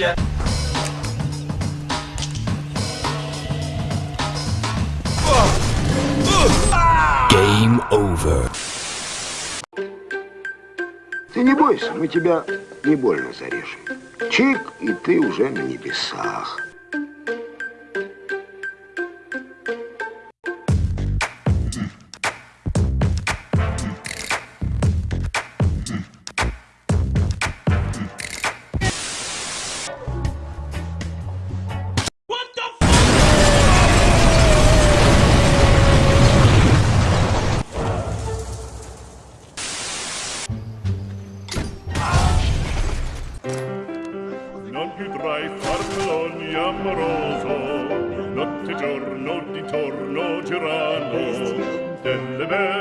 счастья. Game over. Ты не бойся, мы тебя не больно зарежем. Чик, и ты уже на небесах. più tra i farfalloni amoroso notte giorno di torno girano delle belle